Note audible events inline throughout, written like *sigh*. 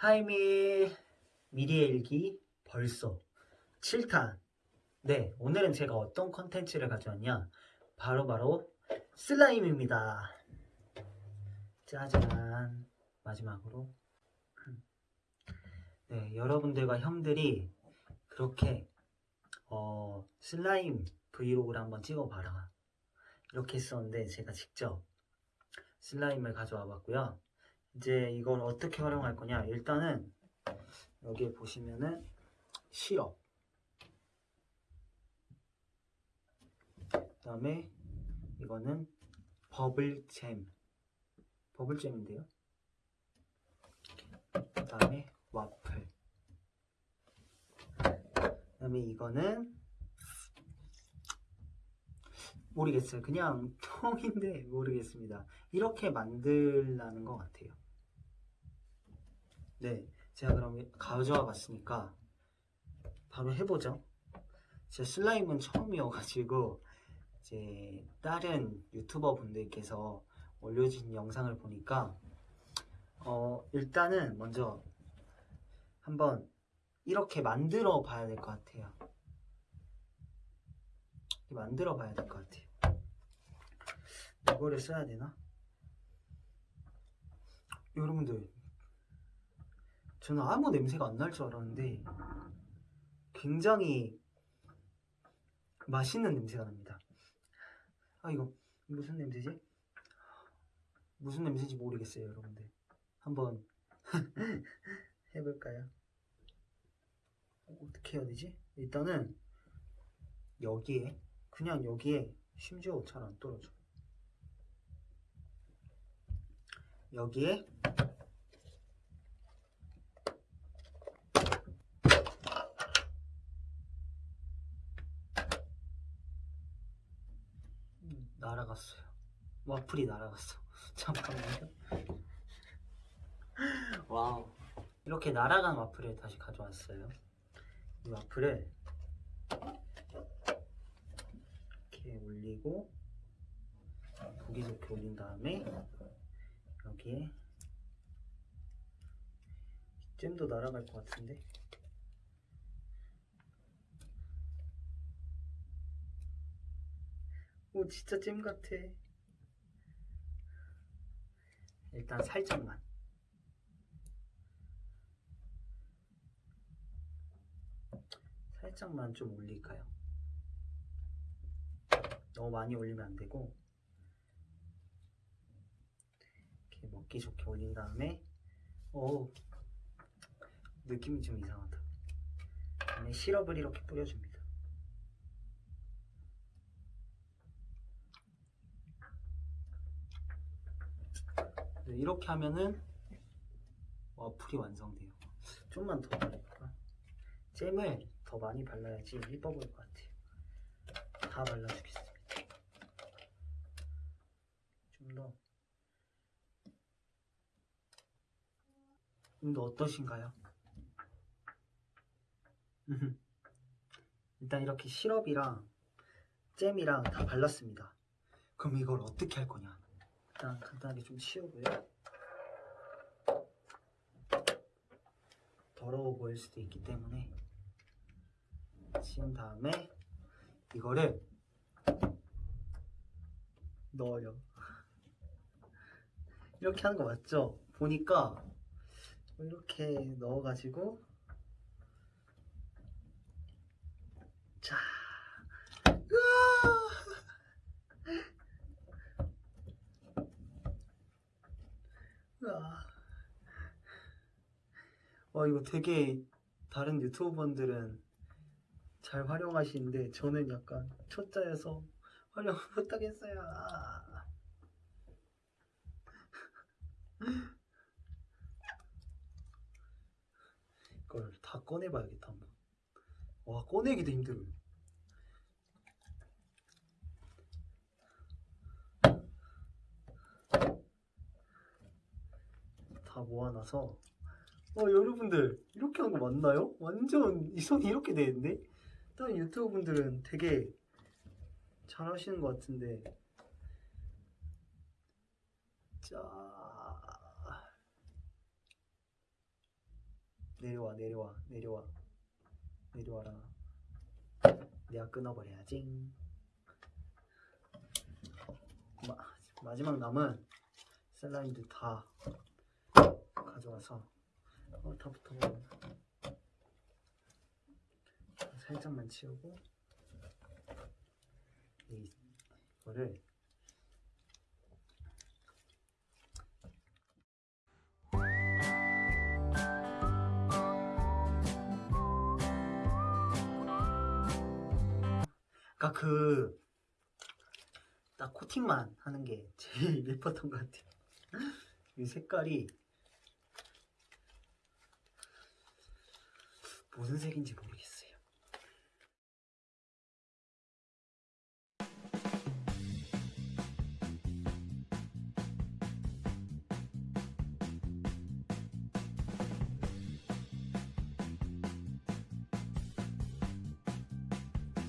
하이미 미리의 일기 벌써 7탄. 네 오늘은 제가 어떤 컨텐츠를 가져왔냐? 바로 바로 슬라임입니다. 짜잔. 마지막으로. 네 여러분들과 형들이 그렇게 어, 슬라임 브이로그를 한번 찍어봐라. 이렇게 했었는데 제가 직접 슬라임을 가져와 봤고요 이제 이걸 어떻게 활용할 거냐? 일단은 여기에 보시면은 시럽 그 다음에 이거는 버블잼. 버블잼인데요. 그 다음에 와플. 그 다음에 이거는 모르겠어요. 그냥 *laughs* 통인데 모르겠습니다. 이렇게 만들라는 것 같아요 네 제가 그럼 가져와 봤으니까 바로 해보죠. 제 슬라임은 처음이어가지고 이제 다른 유튜버 분들께서 올려주신 영상을 보니까 어 일단은 먼저 한번 이렇게 만들어 봐야 될 것 같아요. 만들어 봐야 될 것 같아요. 이거를 써야 되나? 여러분들 저는 아무 냄새가 안 날 줄 알았는데 굉장히 맛있는 냄새가 납니다 아 이거 무슨 냄새지? 무슨 냄새인지 모르겠어요 여러분들 한번 *laughs* 해볼까요? 어떻게 해야 되지? 일단은 여기에 그냥 여기에 심지어 잘 안 떨어져 여기에 음, 날아갔어요. 와플이 날아갔어. *laughs* 잠깐만요. 와우. 이렇게 날아간 와플을 다시 가져왔어요. 이 와플을 이렇게 올리고 보기 좋게 올린 다음에 여기에 잼도 날아갈 것 같은데 오 진짜 잼 같아. 일단 살짝만. 살짝만 좀 올릴까요? 너무 많이 올리면 안 되고. 이렇게 먹기 좋게 올린 다음에 오 느낌이 좀 이상하다. 시럽을 이렇게 뿌려줍니다 네, 이렇게 하면은 와플이 완성돼요. 좀만 더 바를까. 잼을 더 많이 발라야지 예뻐 보일 것 같아요. 다 발라주겠습니다. 좀더. 좀더 어떠신가요? 일단 이렇게 시럽이랑 잼이랑 다 발랐습니다. 그럼 이걸 어떻게 할 거냐 일단 간단하게 좀 치우고요 더러워 보일 수도 있기 때문에 치운 다음에 이거를 넣어요 *laughs* 이렇게 하는 거 맞죠? 보니까 이렇게 넣어가지고 자 으아! 으아. 와 이거 되게 다른 유튜버분들은 잘 활용하시는데 저는 약간 초짜여서 활용 *laughs* 못하겠어요 아. *laughs* 이걸 다 꺼내봐야겠다 한번 와 꺼내기도 힘들어요 다 모아놔서 어 여러분들 이렇게 한 거 맞나요? 완전 이 손이 이렇게 되는데 다른 유튜브 분들은 되게 잘 하시는 것 같은데. 자. 내려와 내려와 내려와. 내려와라. 내가 끊어버려야지. 마, 마지막 남은 슬라임들 다 가져와서 어, 다 붙어버려 살짝만 치우고 이- 이거를 그러니까 그 딱 코팅만 하는 게 제일 예뻤던 것 같아요. 이 색깔이 무슨 색인지 모르겠어요.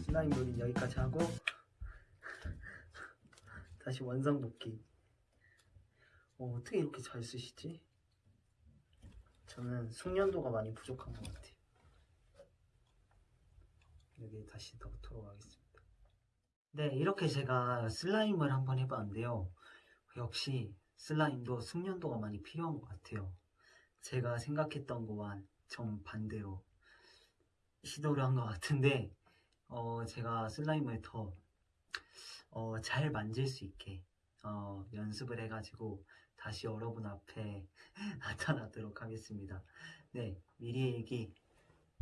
슬라임 놀이 여기까지 하고 *laughs* 다시 원상 복귀. 어, 어떻게 이렇게 잘 쓰시지? 저는 숙련도가 많이 부족한 것 같아요. 여기 다시 더 돌아가겠습니다. 네, 이렇게 제가 슬라임을 한번 해봤는데요. 역시 슬라임도 숙련도가 많이 필요한 것 같아요. 제가 생각했던 거와 정 반대로 시도를 한 것 같은데, 어, 제가 슬라임을 더, 어, 잘 만질 수 있게, 어, 연습을 해가지고 다시 여러분 앞에 *laughs* 나타나도록 하겠습니다. 네, 미리 얘기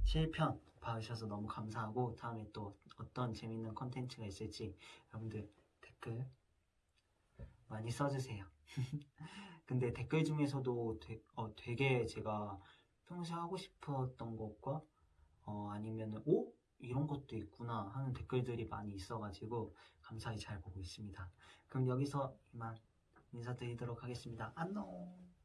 7편 봐주셔서 너무 감사하고 다음에 또 어떤 재밌는 컨텐츠가 있을지 여러분들 댓글 많이 써주세요. *laughs* 근데 댓글 중에서도 되, 어, 되게 제가 평소에 하고 싶었던 것과 어, 아니면 오? 이런 것도 있구나 하는 댓글들이 많이 있어가지고 감사히 잘 보고 있습니다. 그럼 여기서 이만 인사드리도록 하겠습니다. 안녕!